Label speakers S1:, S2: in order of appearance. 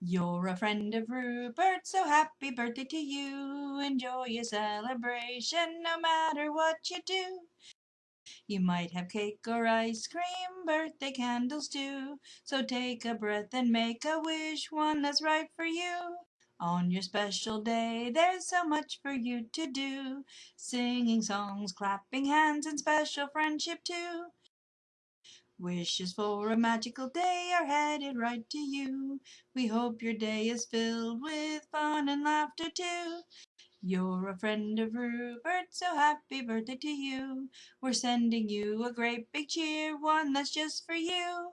S1: You're a friend of Rupert, so happy birthday to you. Enjoy your celebration no matter what you do. You might have cake or ice cream, birthday candles too. So take a breath and make a wish, one that's right for you. On your special day, there's so much for you to do. Singing songs, clapping hands, and special friendship too. Wishes for a magical day are headed right to you. We hope your day is filled with fun and laughter too. You're a friend of Rupert, so happy birthday to you. We're sending you a great big cheer, one that's just for you.